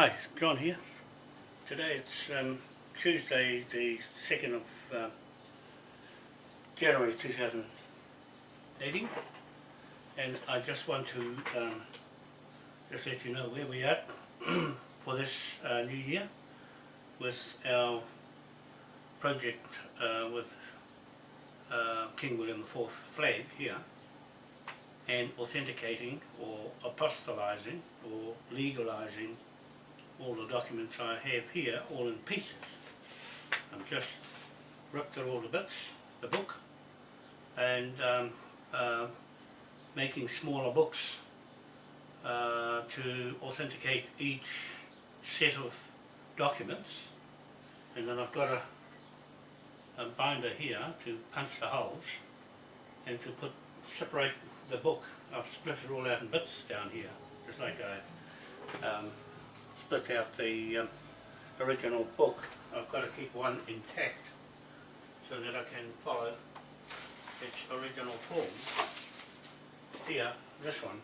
Hi, John here. Today it's um, Tuesday the 2nd of uh, January 2018 and I just want to um, just let you know where we are for this uh, new year with our project uh, with uh, King William IV flag here and authenticating or apostolizing or legalizing all the documents I have here all in pieces. I've just ripped it all to bits, the book, and um, uh, making smaller books uh, to authenticate each set of documents and then I've got a, a binder here to punch the holes and to put separate the book. I've split it all out in bits down here just like I um, split out the um, original book. I've got to keep one intact so that I can follow its original form. Here, this one,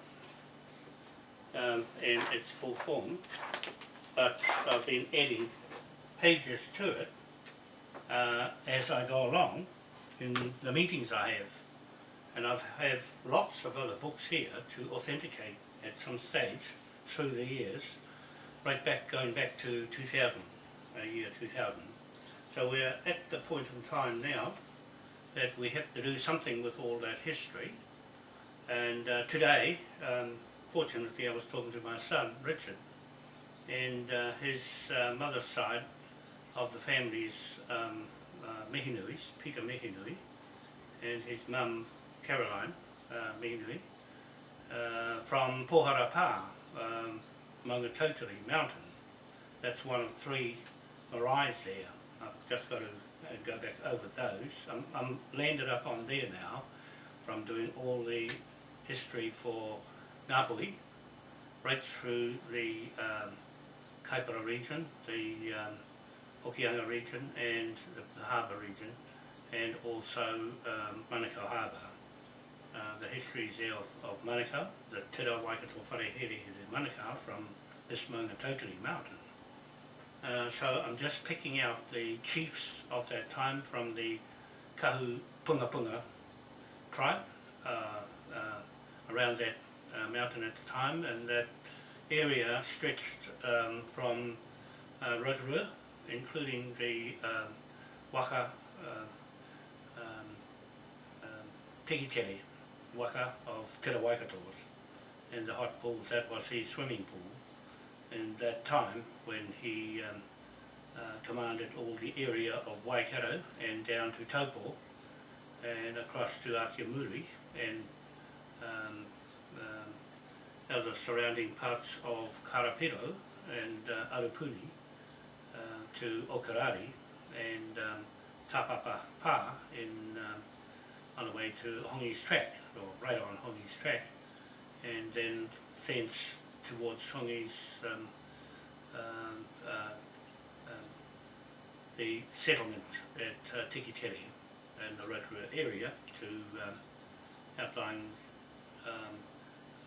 um, in its full form, but I've been adding pages to it uh, as I go along in the meetings I have. And I have lots of other books here to authenticate at some stage through the years right back, going back to 2000, uh, year 2000. So we're at the point in time now that we have to do something with all that history. And uh, today, um, fortunately, I was talking to my son, Richard, and uh, his uh, mother's side of the family's um, uh, Mihinuis, Peter Mihinui, and his mum, Caroline uh, Mihinui, uh, from Poharapa, um, Maungatautari mountain. That's one of three maraes there. I've just got to uh, go back over those. I'm, I'm landed up on there now from doing all the history for Ngāpuhi right through the um, Kaipara region, the um, Hokianga region and the, the harbour region and also um, Manukau Harbour. Uh, the histories there of, of Manukau, the Te Rā Waikato Wharehere in Manukau from this Maungatautari mountain. Uh, so I'm just picking out the chiefs of that time from the Kahu Punga Punga tribe uh, uh, around that uh, mountain at the time. And that area stretched um, from uh, Rotorua including the um, waka uh, um, um, Tikitere waka of Te Waikatoas and the hot pools, that was his swimming pool in that time when he um, uh, commanded all the area of Waikato and down to Taupo and across to Atiamuri and um, um, other surrounding parts of Karapiro and uh, Arapuni uh, to Okarari and um, Pa in, um, on the way to Hongi's Track or right on Hongi's track, and then thence towards Hongi's um, um, uh, um, the settlement at uh, Tikitere and the Rotorua area to um, outlying um,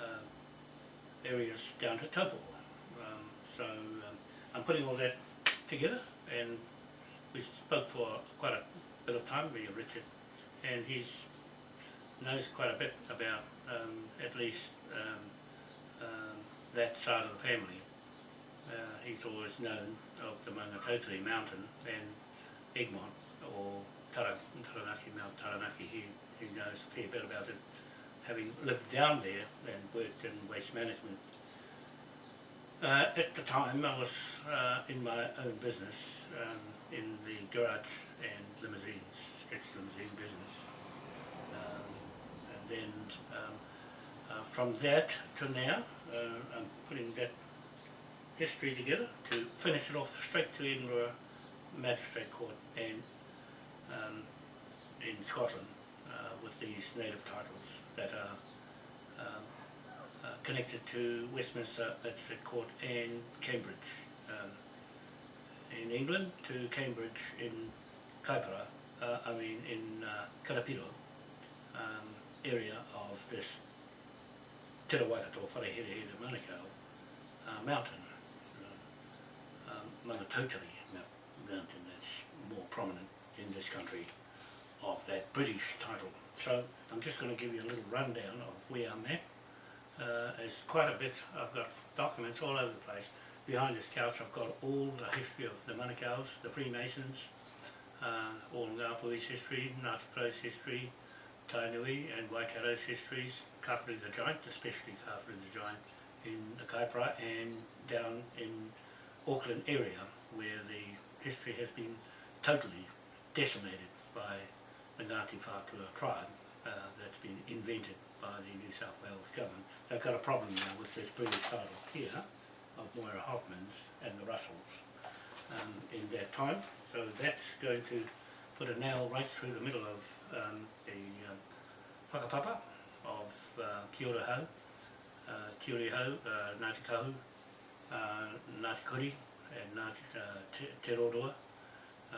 uh, areas down to Taupo. So I'm putting all that together and we spoke for quite a bit of time, with Richard, and he's knows quite a bit about um, at least um, um, that side of the family. Uh, he's always known of the Maungatautari mountain and Egmont or Tara, Taranaki, Mount Taranaki. He, he knows a fair bit about it, having lived down there and worked in waste management. Uh, at the time I was uh, in my own business um, in the garage and limousines, stretch limousine business And then um, uh, from that to now, I'm putting that history together to finish it off straight to Edinburgh Magistrate Court and um, in Scotland uh, with these native titles that are um, uh, connected to Westminster Magistrate Court and Cambridge. Um, in England to Cambridge in Kaipara, uh, I mean in uh, Karapiro, um, area of this Te Rawaikato Wharehere Manukau uh, mountain. Maungatautari mountain that's more prominent in this country of that British title. So I'm just going to give you a little rundown of where I'm at. Uh, it's quite a bit, I've got documents all over the place. Behind this couch I've got all the history of the Manukau's, the Freemasons, uh, all Ngāpuhi's history, Ngāti history, Tainui and Waikato's histories, Kawharu the Giant, especially Kawharu the Giant in the Kaipara and down in Auckland area where the history has been totally decimated by the Ngāti Whātua tribe uh, that's been invented by the New South Wales government. They've got a problem now with this British title here of Moira Hoffmans and the Russells um, in that time. So that's going to put a nail right through the middle of um, the um, whakapapa of uh, Ki Ora Hau, uh, Te ora Hau, uh, Ngāti Kahu, uh, Ngāti Kuri and Ngāti uh, Te, te Roroa, uh,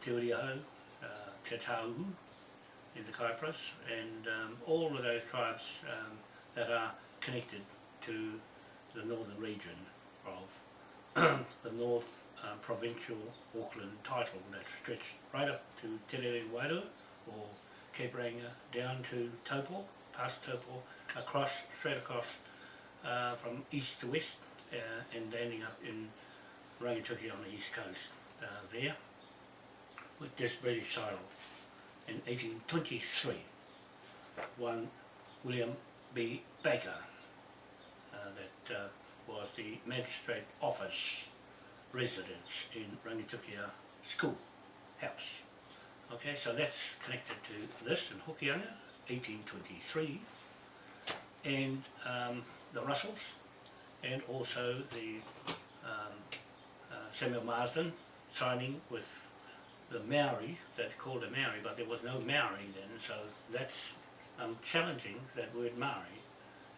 Te Uri Hau, uh, Te Tāuhu in the Kaipras and um, all of those tribes um, that are connected to the northern region of the North uh, Provincial Auckland title that stretched right up to Te Rere or Cape Reinga down to Taupo, past Taupo, across, straight across uh, from east to west uh, and landing up in Rangitukia on the east coast uh, there with this British title in 1823 one William B. Baker uh, that uh, was the magistrate office residence in Rangitukia school house. Okay, so that's connected to this in Hokianga, 1823, and um, the Russells, and also the um, uh, Samuel Marsden signing with the Maori, that's called a Maori, but there was no Maori then, so that's um, challenging that word Maori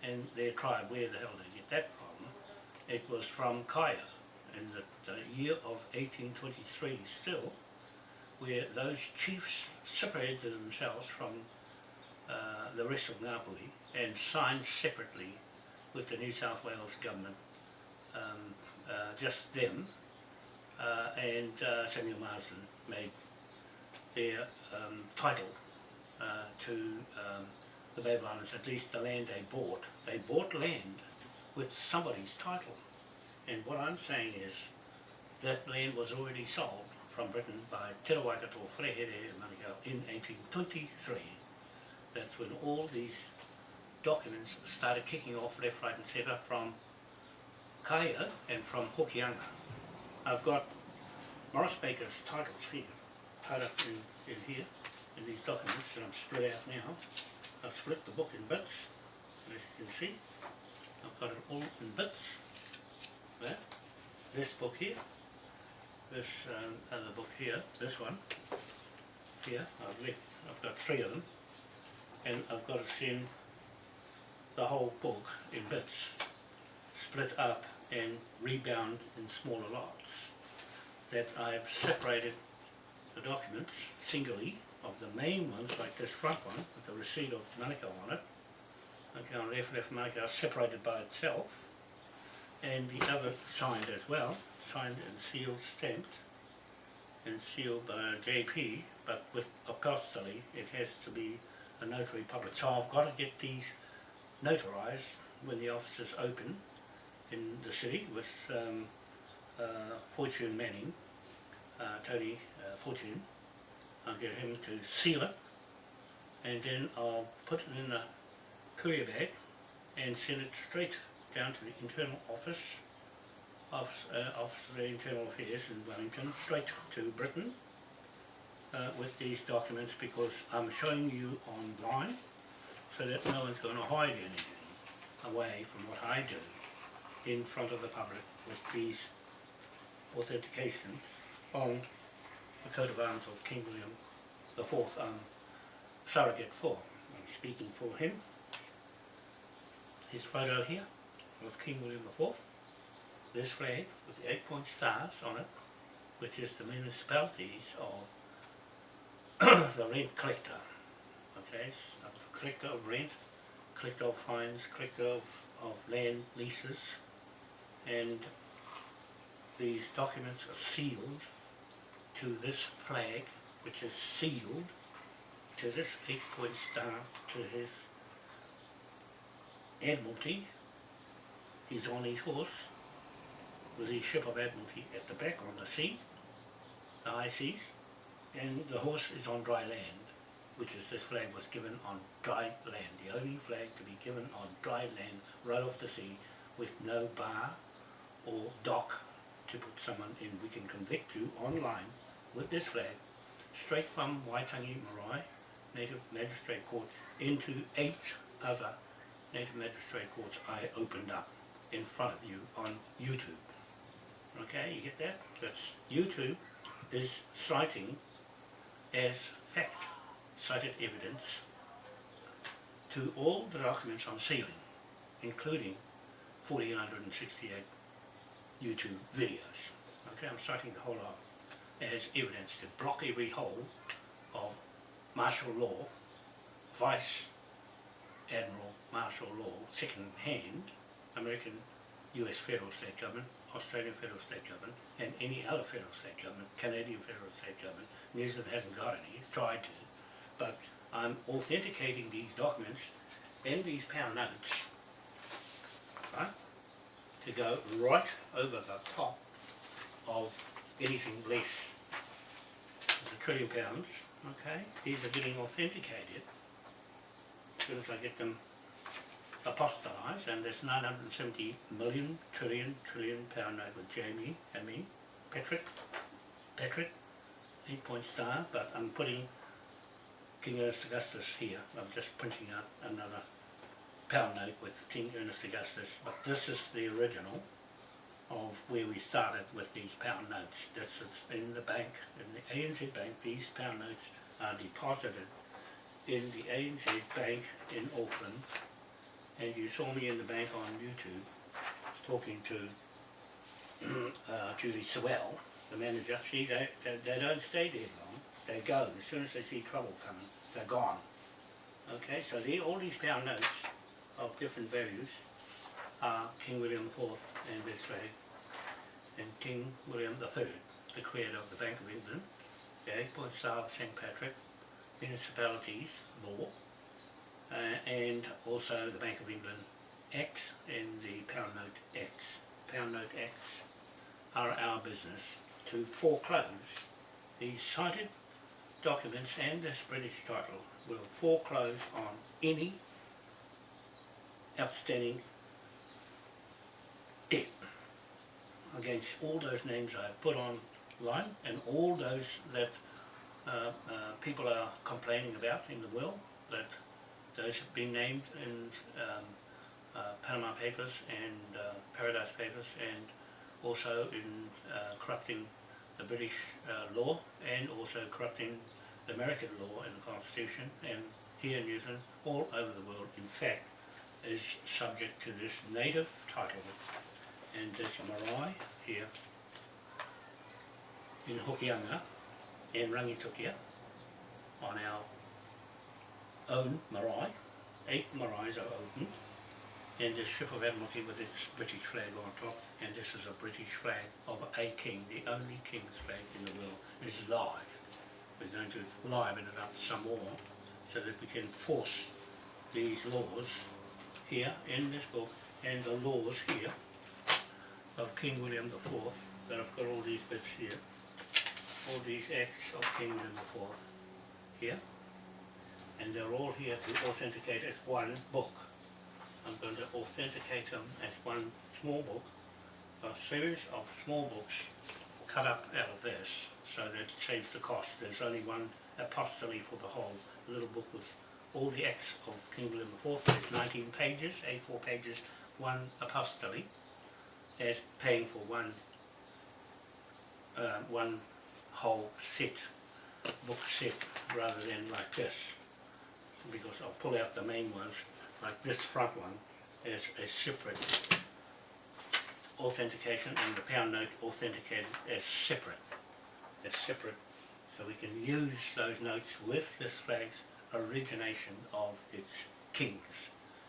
and their tribe, where the hell did they get that from? It was from Kaya in the, the year of 1823 still, where those chiefs separated themselves from uh, the rest of Ngāpuhi and signed separately with the New South Wales government, um, uh, just them, uh, and uh, Samuel Marsden made their um, title uh, to um, the Bay of Islands, at least the land they bought. They bought land with somebody's title. And what I'm saying is that land was already sold from Britain by Te Rawaikato Wharehere Manukau in 1823. That's when all these documents started kicking off left, right and centre from Kaya and from Hokianga. I've got Morris Baker's titles here, tied up in, in here, in these documents that I'm split out now. I've split the book in bits, as you can see. I've got it all in bits. There. This book here, this um, other book here, this one, here, I've left, I've got three of them, and I've got to send the whole book in bits, split up and rebound in smaller lots. That I've separated the documents singly of the main ones, like this front one, with the receipt of Manukau on it, okay, on left, left Manukau, separated by itself, and the other signed as well, signed and sealed, stamped, and sealed by JP, but with apostille, it has to be a notary public. So I've got to get these notarized when the office is open in the city with um, uh, Fortune Manning, uh, Tony uh, Fortune. I'll get him to seal it and then I'll put it in a courier bag and send it straight down to the internal office of, uh, of the Internal Affairs in Wellington, straight to Britain uh, with these documents because I'm showing you online so that no one's going to hide anything away from what I do in front of the public with these authentications on the coat of arms of King William IV, um, surrogate for. I'm speaking for him. His photo here of King William IV. This flag with the eight point stars on it, which is the municipalities of the rent collector. Okay, so collector of rent, collector of fines, collector of, of land leases, and these documents are sealed to this flag, which is sealed to this eight-point star to his Admiralty. He's on his horse with his ship of Admiralty at the back on the sea, the high seas, and the horse is on dry land, which is this flag was given on dry land, the only flag to be given on dry land right off the sea with no bar or dock to put someone in. We can convict you online with this flag straight from Waitangi Marae Native Magistrate Court into eight other Native Magistrate Courts I opened up in front of you on YouTube. Okay, you get that? That's YouTube is citing as fact cited evidence to all the documents I'm sealing, including 1468 YouTube videos. Okay, I'm citing the whole lot as evidence to block every hole of martial law, Vice Admiral martial law, second hand, American US federal state government, Australian federal state government, and any other federal state government, Canadian federal state government. New Zealand hasn't got any, it's tried to, but I'm authenticating these documents and these pound notes, right, to go right over the top of anything less than a trillion pounds, okay? These are getting authenticated as soon as I get them apostolized and there's 970 million trillion trillion pound note with Jamie and me, Patrick, Patrick, 8 point star, but I'm putting King Ernest Augustus here. I'm just printing out another pound note with King Ernest Augustus, but this is the original of where we started with these pound notes. This is in the bank, in the ANZ Bank, these pound notes are deposited in the ANZ Bank in Auckland and you saw me in the bank on YouTube talking to uh, Judy Sewell, the manager. She, they, they, they don't stay there long. They go. As soon as they see trouble coming, they're gone. Okay, so they, all these pound notes of different values are King William IV and flag, and King William III, the creator of the Bank of England, the eight point star of St. Patrick, municipalities, law, uh, and also the Bank of England X and the Pound Note X. Pound Note X are our business to foreclose these cited documents and this British title will foreclose on any outstanding debt against all those names I've put online and all those that uh, uh, people are complaining about in the will that those have been named in um, uh, Panama Papers and uh, Paradise Papers and also in uh, corrupting the British uh, law and also corrupting the American law and the Constitution. And here in New Zealand, all over the world, in fact, is subject to this native title. And this marae here in Hokianga and Rangitukia on our own marae, eight marais are open, and this ship of Admiralty with its British flag on top, and this is a British flag of a king, the only king's flag in the world, is live. We're going to liven it up some more, so that we can force these laws here in this book, and the laws here of King William IV, that I've got all these bits here, all these acts of King William IV here, and they're all here to authenticate as one book. I'm going to authenticate them as one small book, a series of small books cut up out of this so that it saves the cost. There's only one apostolate for the whole little book with all the acts of King William IV. There's 19 pages, A4 pages, one apostolate as paying for one uh, one whole set, book set, rather than like this because I'll pull out the main ones, like this front one is a separate authentication and the pound note authenticated as separate. As separate, so we can use those notes with this flag's origination of its kings.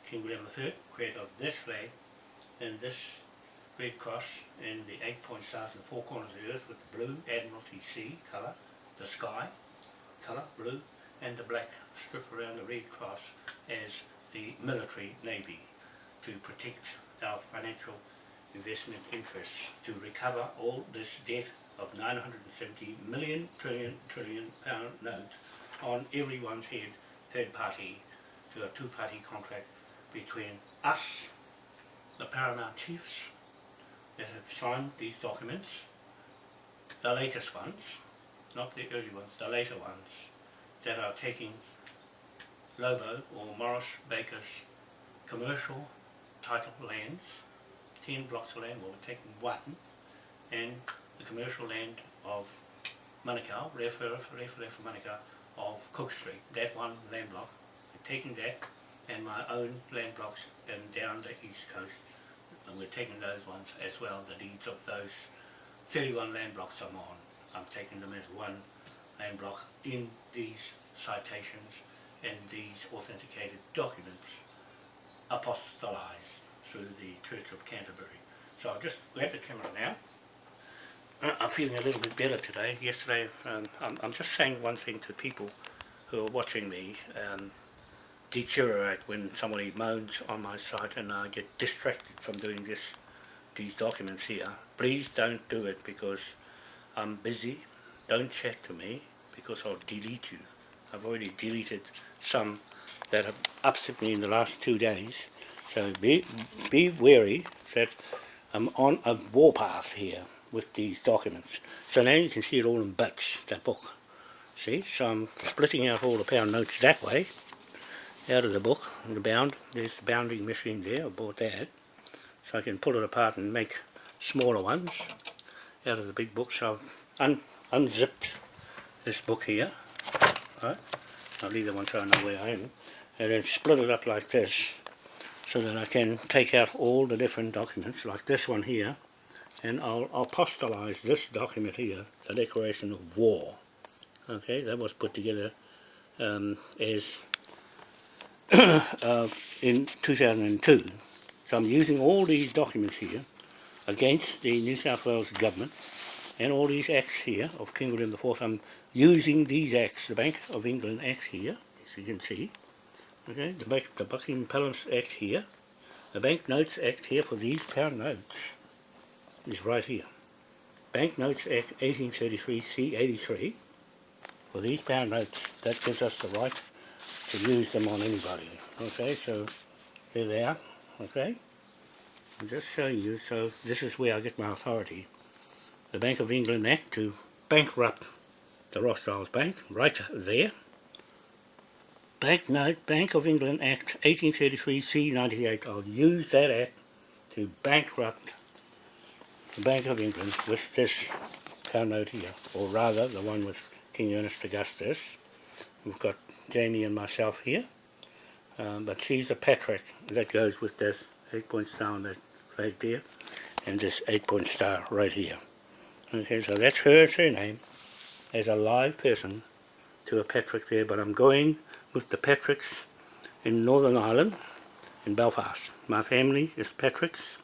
King William III, creator of this flag, and this Red Cross and the eight point stars in the four corners of the earth with the blue Admiralty Sea colour, the sky colour, blue, and the black strip around the Red Cross as the military navy to protect our financial investment interests to recover all this debt of 970 million trillion trillion pound note on everyone's head, third party, to a two-party contract between us, the paramount chiefs that have signed these documents, the latest ones, not the early ones, the later ones, that are taking Lobo or Morris Baker's commercial title lands, 10 blocks of land, well we're taking one, and the commercial land of Manukau, refer, refer, refer Manukau, of Cook Street, that one land block, we're taking that, and my own land blocks and down the east coast, and we're taking those ones as well, the deeds of those 31 land blocks I'm on. I'm taking them as one land block in these citations and these authenticated documents apostolized through the Church of Canterbury. So I'll just grab the camera now. Uh, I'm feeling a little bit better today. Yesterday, um, I'm, I'm just saying one thing to people who are watching me um, deteriorate when somebody moans on my site and I get distracted from doing this, these documents here. Please don't do it because I'm busy. Don't chat to me because I'll delete you. I've already deleted some that have upset me in the last two days. So be, be wary that I'm on a warpath here with these documents. So now you can see it all in bits, that book. See, so I'm splitting out all the pound notes that way, out of the book, the bound, there's the bounding machine there, I bought that. So I can pull it apart and make smaller ones out of the big book. So I've unzipped this book here, right? I'll leave that one so I know where I am. And then split it up like this so that I can take out all the different documents like this one here and I'll, I'll apostolize this document here, the Declaration of War. Okay, that was put together um, as uh, in 2002. So I'm using all these documents here against the New South Wales government and all these acts here of King William IV. I'm using these acts, the Bank of England Act here, as you can see, okay, the, Bank, the Buckingham Palace Act here, the Bank Notes Act here for these pound notes is right here. Bank Notes Act 1833 C83 for these pound notes, that gives us the right to use them on anybody. Okay, so there they are, okay? I'm just showing you, so this is where I get my authority. The Bank of England Act to bankrupt the Rothschilds Bank, right there. Bank Note, Bank of England Act 1833 C98. I'll use that act to bankrupt the Bank of England with this note here, or rather the one with King Ernest Augustus. We've got Jamie and myself here, um, but she's a Patrick that goes with this eight point star on that flag there, and this eight point star right here. So that's her surname as a live person to a Patrick there, but I'm going with the Patricks in Northern Ireland, in Belfast. My family is Patricks,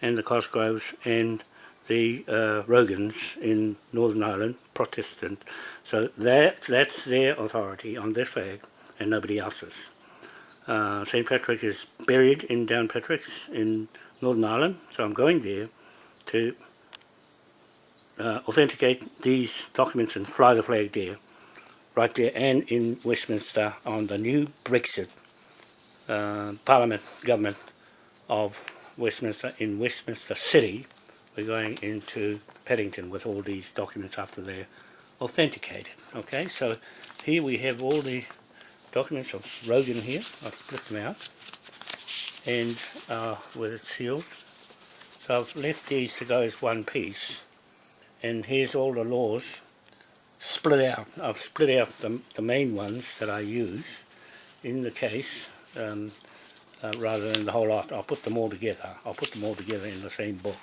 and the Cosgroves and the uh, Rogans in Northern Ireland, Protestant. So that, that's their authority on this flag and nobody else's. Uh, St. Patrick is buried in Downpatricks in Northern Ireland, so I'm going there to uh, authenticate these documents and fly the flag there, right there and in Westminster on the new Brexit uh, Parliament government of Westminster in Westminster City. We're going into Paddington with all these documents after they're authenticated. Okay, so here we have all the documents of Rogan here. I've split them out and uh, with it sealed. So I've left these to go as one piece and here's all the laws split out. I've split out the, the main ones that I use in the case um, uh, rather than the whole lot. I'll put them all together. I'll put them all together in the same book.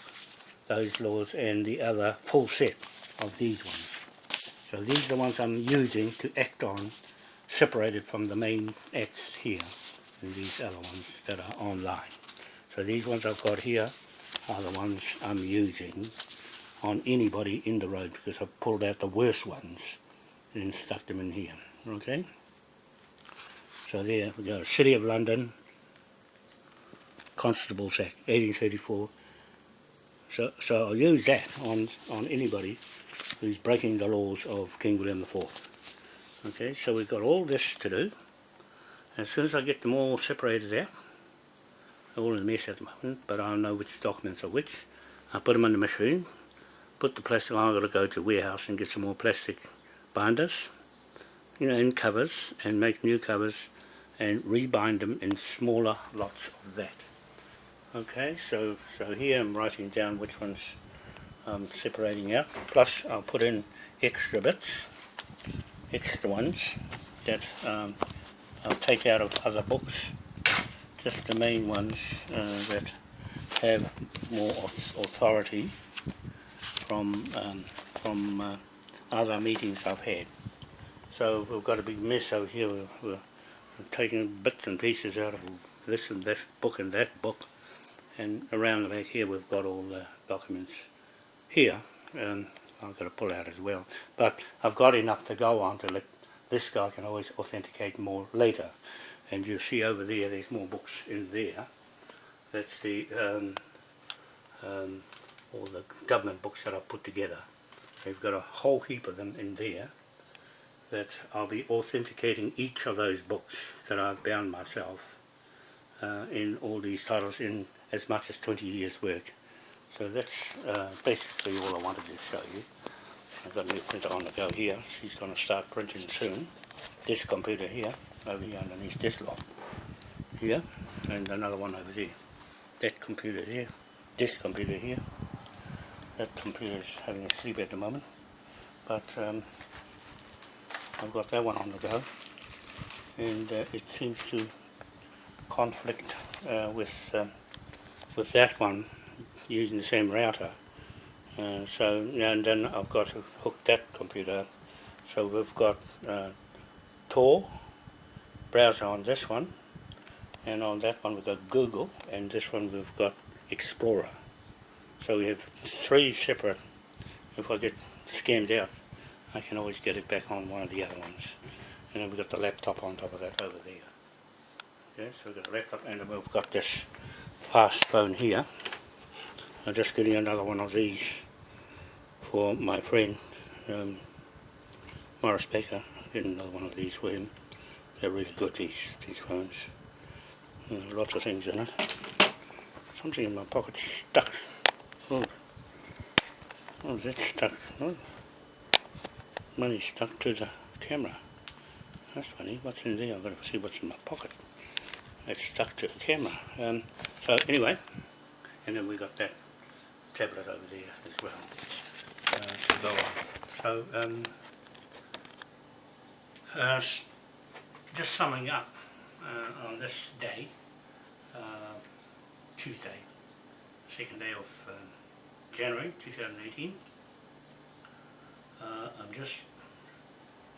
Those laws and the other full set of these ones. So these are the ones I'm using to act on separated from the main acts here and these other ones that are online. So these ones I've got here are the ones I'm using on anybody in the road because I've pulled out the worst ones and stuck them in here. Okay? So there we go. City of London, Constable's Act, 1834. So, so I'll use that on, on anybody who's breaking the laws of King William IV. Okay, so we've got all this to do. As soon as I get them all separated out, all in a mess at the moment, but I know which documents are which. I put them in the machine, put the plastic on, I've got to go to warehouse and get some more plastic binders, you know, and covers, and make new covers, and rebind them in smaller lots of that. Okay, so, so here I'm writing down which ones I'm separating out, plus I'll put in extra bits, extra ones that um, I'll take out of other books, just the main ones uh, that have more authority from um, from uh, other meetings I've had. So we've got a big mess over here. We're, we're taking bits and pieces out of this and that book and that book. And around the back here we've got all the documents here. I've got to pull out as well. But I've got enough to go on to let this guy can always authenticate more later. And you see over there, there's more books in there. That's the um, um, all the government books that I've put together. They've got a whole heap of them in there that I'll be authenticating each of those books that I've bound myself uh, in all these titles in as much as 20 years work. So that's uh, basically all I wanted to show you. I've got a new printer on the go here. She's going to start printing soon. This computer here, over here underneath this lot. Here, and another one over there. That computer here, this computer here, that computer is having a sleep at the moment. But um, I've got that one on the go. And uh, it seems to conflict uh, with um, with that one using the same router. Uh, so and then I've got to hook that computer up. So we've got uh, Tor browser on this one. And on that one we've got Google. And this one we've got Explorer so we have three separate, if I get scammed out, I can always get it back on one of the other ones. And then we've got the laptop on top of that over there. Okay, so we've got a laptop and then we've got this fast phone here. I'm just getting another one of these for my friend um, Morris Baker. I get another one of these for him. They're really good, these, these phones. There's lots of things in it. Something in my pocket stuck. Oh, oh that's stuck. Oh. Money stuck to the camera. That's funny. What's in there? I've got to see what's in my pocket. It's stuck to the camera. Um, so anyway, and then we got that tablet over there as well uh, to go on. So um, uh, just summing up uh, on this day, uh, Tuesday, second day of um, January 2018. Uh, I've just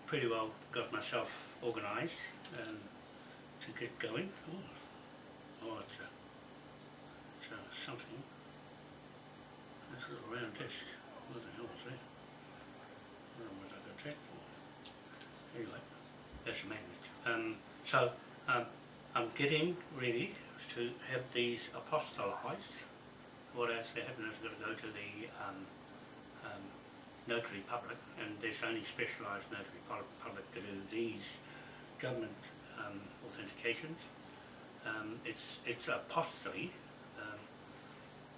pretty well got myself organised and to get going. Oh, oh it's, a, it's a something. This little round disc. What the hell was that? What I got that for. Anyway, that's a magnet. Um, so um, I'm getting ready to have these apostolized what has to happen is I've got to go to the um, um, notary public and there's only specialised notary public to do these government um, authentications. Um, it's it's apostille, um,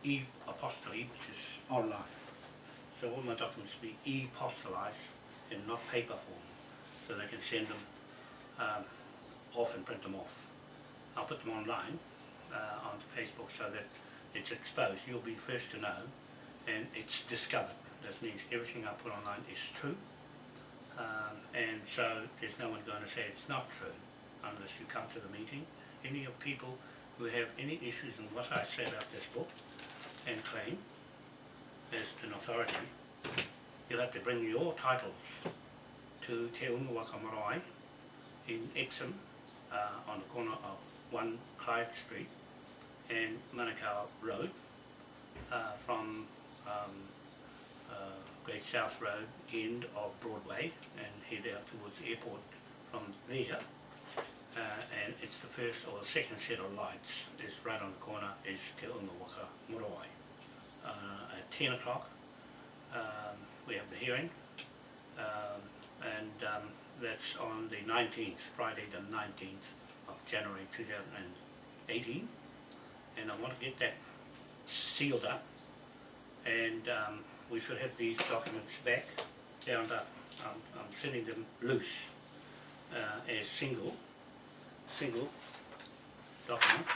e-apostille which is online. So all my documents will be e-apostolized in not paper form so they can send them um, off and print them off. I'll put them online uh, onto Facebook so that it's exposed, you'll be first to know and it's discovered. That means everything I put online is true um, and so there's no one going to say it's not true unless you come to the meeting. Any of people who have any issues in what I say about this book and claim as an authority, you'll have to bring your titles to Te Unga Marae in Epsom uh, on the corner of 1 Clyde Street and Manukau Road uh, from um, uh, Great South Road, end of Broadway, and head out towards the airport from there. Uh, and it's the first or the second set of lights is right on the corner is Te Unga Waka Morawai. Uh, at 10 o'clock um, we have the hearing um, and um, that's on the 19th, Friday the 19th of January 2018 and I want to get that sealed up and um, we should have these documents back, bound up. I'm, I'm sending them loose uh, as single, single documents.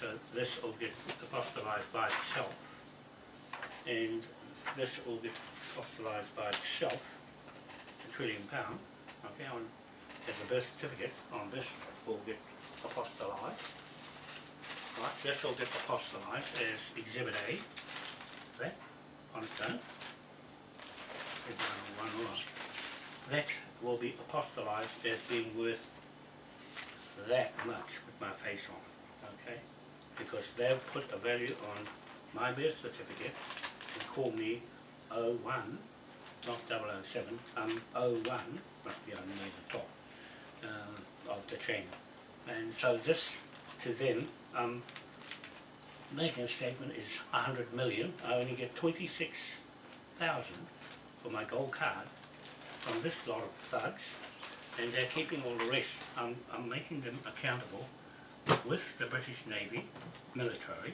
So this will get apostolized by itself and this will get apostolized by itself, a trillion pound, okay, on, as a birth certificate on this will get apostolized. Right, this will get apostolized as Exhibit A, that, on its own. That will be apostolized as being worth that much with my face on, okay? Because they'll put a value on my birth certificate and call me 01, not 007, I'm 01, must be on the top uh, of the chain. And so this, to them, um, making a statement is 100 million, I only get 26,000 for my gold card from this lot of thugs and they're keeping all the rest. I'm, I'm making them accountable with the British Navy military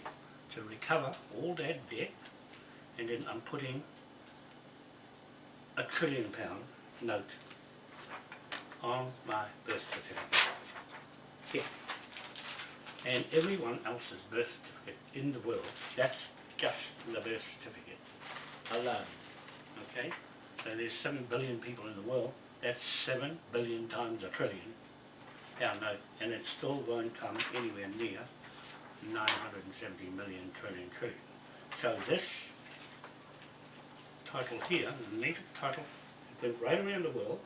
to recover all that debt and then I'm putting a trillion pound note on my birth certificate. Here. And everyone else's birth certificate in the world, that's just the birth certificate alone. Okay? So there's 7 billion people in the world, that's 7 billion times a trillion pound note, and it still won't come anywhere near 970 million trillion trillion. So this title here, the native title, it went right around the world,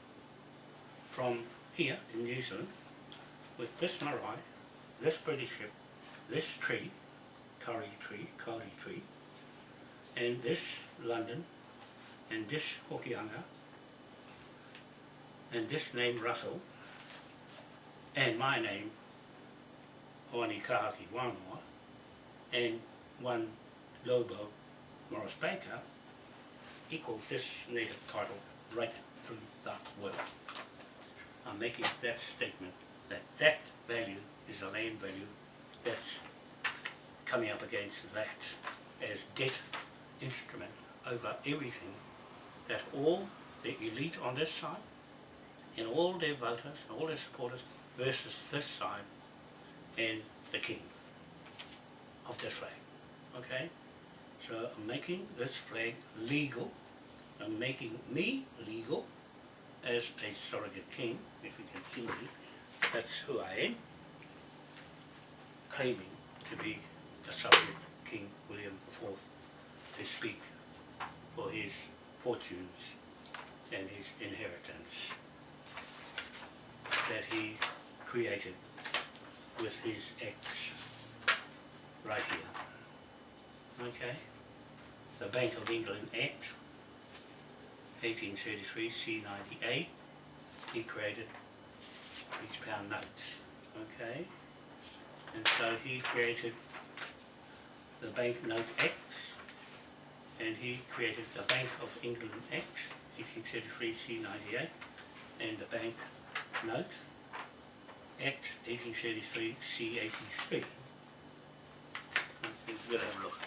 from here in New Zealand, with this marae, this British ship, this tree, Kauri tree, Kauri tree, and this London, and this Hokianga, and this name Russell, and my name, Hoani Kahaki Wanoa, and one Lobo Morris Baker, equals this native title right through the world. I'm making that statement that that value is a land value that's coming up against that as debt instrument over everything that all the elite on this side and all their voters and all their supporters versus this side and the king of this flag. Okay? So I'm making this flag legal. I'm making me legal as a surrogate king, if you can see me. That's who I am. Claiming to be the surrogate King William IV to speak for his fortunes and his inheritance that he created with his acts right here. Okay? The Bank of England Act 1833 C98 he created each pound notes. Okay? And so he created the Banknote Acts and he created the Bank of England Act 1833 C98 and the Bank Note Act 1833 C83. We'll have a look.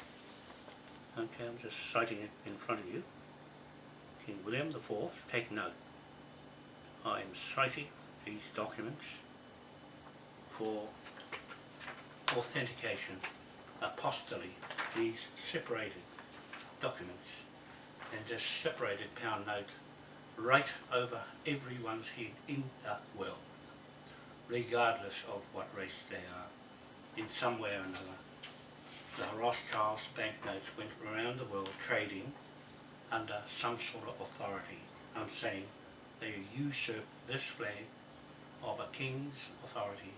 Okay, I'm just citing it in front of you. King William IV, take note. I am citing these documents for authentication apostolate these separated documents and just separated pound note right over everyone's head in the world, regardless of what race they are, in some way or another. The Rothschilds banknotes went around the world trading under some sort of authority. I'm saying they usurped this flag of a king's authority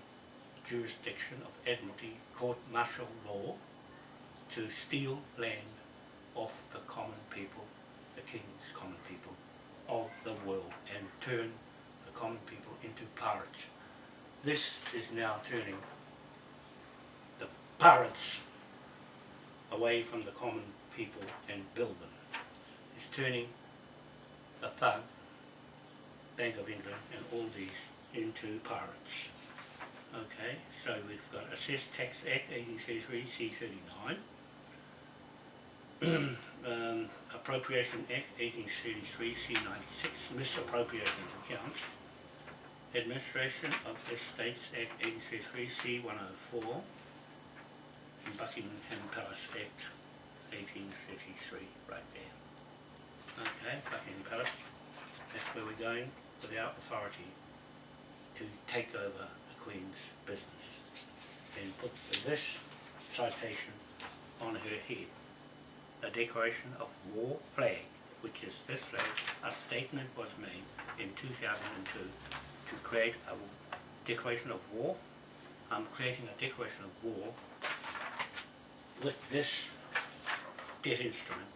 jurisdiction of Admiralty court martial law to steal land off the common people, the king's common people of the world and turn the common people into pirates. This is now turning the pirates away from the common people and build them. It's turning the thug, Bank of England and all these into pirates. Okay, so we've got Assess Tax Act 1833 C39, um, Appropriation Act 1833 C96, Misappropriation Accounts, Administration of Estates Act 1833 C104, and Buckingham Palace Act 1833, right there. Okay, Buckingham Palace, that's where we're going without authority to take over Queen's business and put this citation on her head. A declaration of war flag, which is this flag, a statement was made in 2002 to create a declaration of war. I'm creating a declaration of war with this debt instrument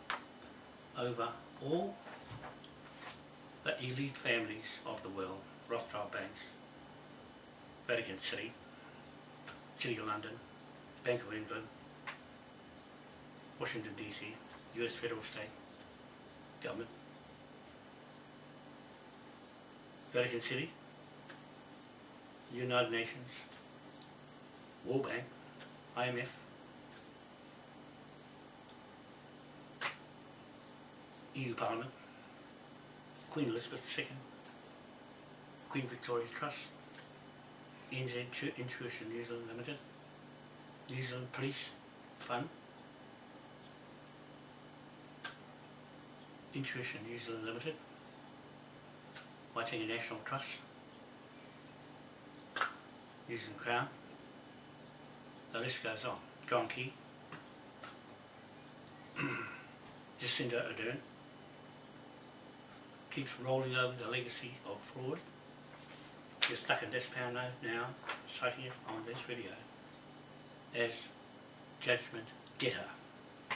over all the elite families of the world, Rothschild banks, Vatican City, City of London, Bank of England, Washington DC, US federal state government, Vatican City, United Nations, World Bank, IMF, EU Parliament, Queen Elizabeth II, Queen Victoria Trust, NZ Intuition New Zealand Limited, New Zealand Police Fund, Intuition New Zealand Limited, Waitangi National Trust, New Zealand Crown, the list goes on. John Key, Jacinda Ardern, keeps rolling over the legacy of fraud you're stuck in this note now, citing it on this video as judgment debtor.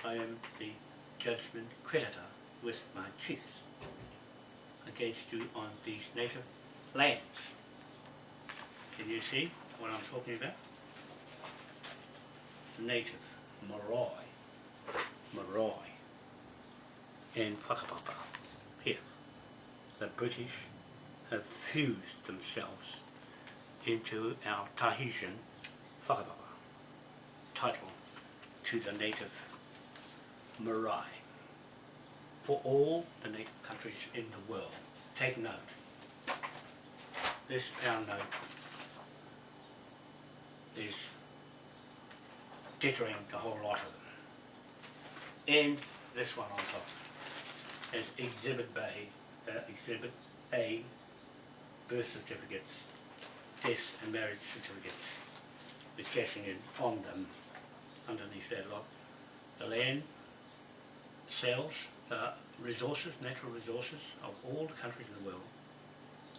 I am the judgment creditor with my chiefs against you on these native lands. Can you see what I'm talking about? Native, marae, marae, and whakapapa, here, the British have fused themselves into our Tahitian whakapapa title to the native marae for all the native countries in the world. Take note. This pound note is jittering a whole lot of them. And this one on top is Exhibit Bay, uh, Exhibit A birth certificates, death and marriage certificates with cashing in on them underneath that lot. The land, sales, the uh, resources, natural resources of all the countries in the world,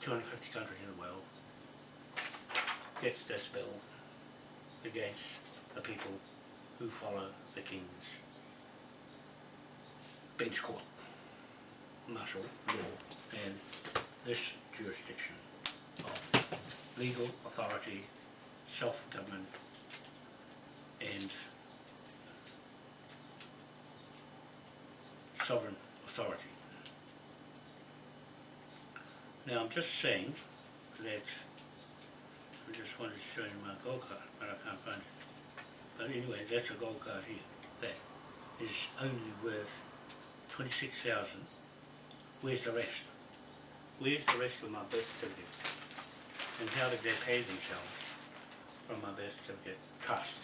250 countries in the world, gets this bill against the people who follow the King's bench court, martial law, and this jurisdiction of legal authority, self-government and sovereign authority. Now I'm just saying that I just wanted to show you my gold card, but I can't find it. But anyway, that's a gold card here. That is only worth 26,000. Where's the rest? Where's the rest of my birth certificate? And how did they pay themselves from my birth certificate? Trust.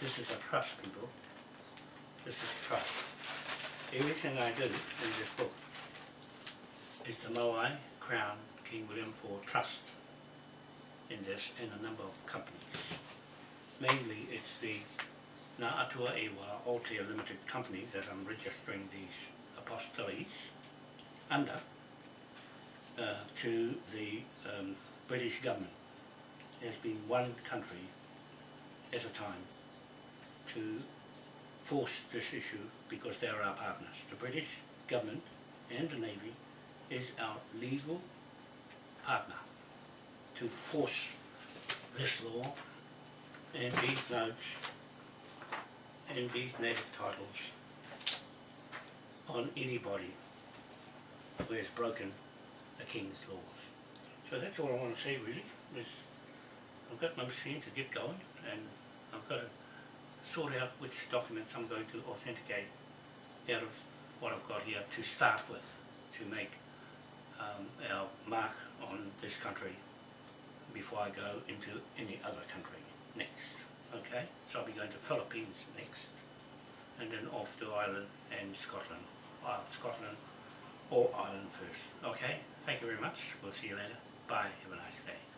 This is a trust, people. This is trust. Everything I do in this book is the Moai Crown King William IV Trust in this and a number of companies. Mainly it's the Ngā Atua Ewa Aotea Limited Company that I'm registering these apostilles under uh, to the um, British government as being one country at a time to force this issue because they are our partners. The British government and the Navy is our legal partner to force this law and these notes and these native titles on anybody who has broken the King's laws. So that's all I want to say really, is I've got my machine to get going and I've got to sort out which documents I'm going to authenticate out of what I've got here to start with, to make um, our mark on this country before I go into any other country next. Okay, so I'll be going to Philippines next, and then off to Ireland and Scotland. Scotland or Ireland first. Okay, thank you very much. We'll see you later. Bye. Have a nice day.